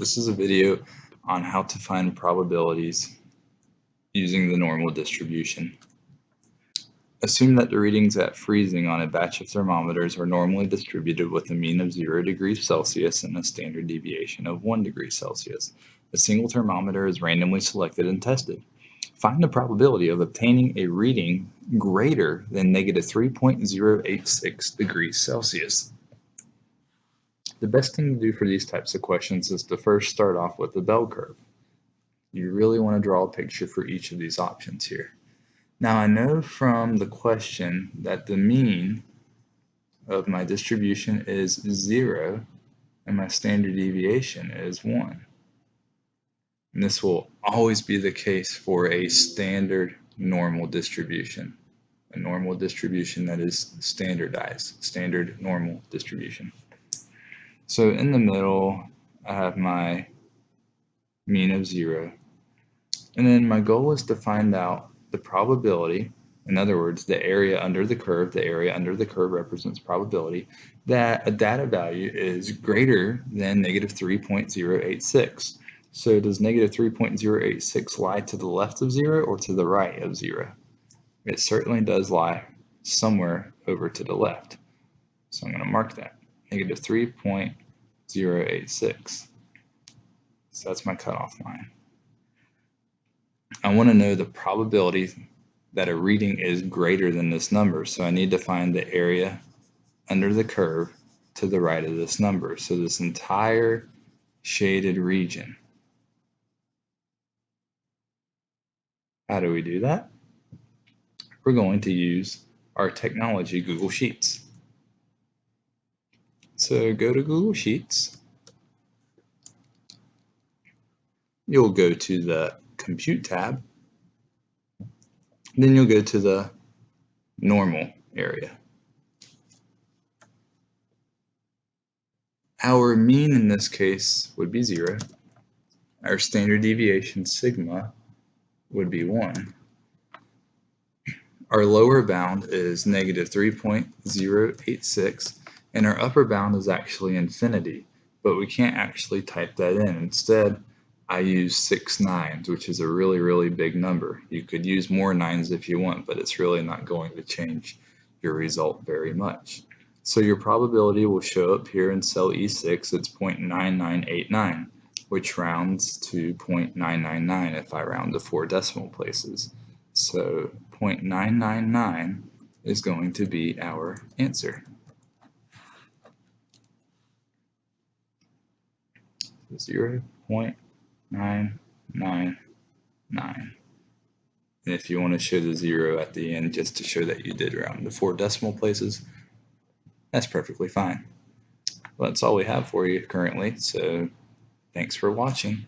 This is a video on how to find probabilities using the normal distribution. Assume that the readings at freezing on a batch of thermometers are normally distributed with a mean of 0 degrees Celsius and a standard deviation of 1 degree Celsius. A single thermometer is randomly selected and tested. Find the probability of obtaining a reading greater than negative 3.086 degrees Celsius. The best thing to do for these types of questions is to first start off with the bell curve. You really want to draw a picture for each of these options here. Now I know from the question that the mean of my distribution is 0 and my standard deviation is 1. And this will always be the case for a standard normal distribution. A normal distribution that is standardized, standard normal distribution. So in the middle, I have my mean of zero. And then my goal is to find out the probability, in other words, the area under the curve, the area under the curve represents probability, that a data value is greater than negative 3.086. So does negative 3.086 lie to the left of zero or to the right of zero? It certainly does lie somewhere over to the left. So I'm going to mark that negative 3.086. So that's my cutoff line. I want to know the probability that a reading is greater than this number. So I need to find the area under the curve to the right of this number. So this entire shaded region. How do we do that? We're going to use our technology Google Sheets. So go to Google Sheets. You'll go to the Compute tab. Then you'll go to the Normal area. Our mean in this case would be 0. Our standard deviation, sigma, would be 1. Our lower bound is negative 3.086 and our upper bound is actually infinity, but we can't actually type that in. Instead, I use six nines, which is a really, really big number. You could use more nines if you want, but it's really not going to change your result very much. So your probability will show up here in cell E6, it's 0.9989, which rounds to 0.999 if I round to four decimal places. So 0.999 is going to be our answer. 0 0.999. And if you want to show the zero at the end just to show that you did round to four decimal places, that's perfectly fine. Well, that's all we have for you currently, so thanks for watching.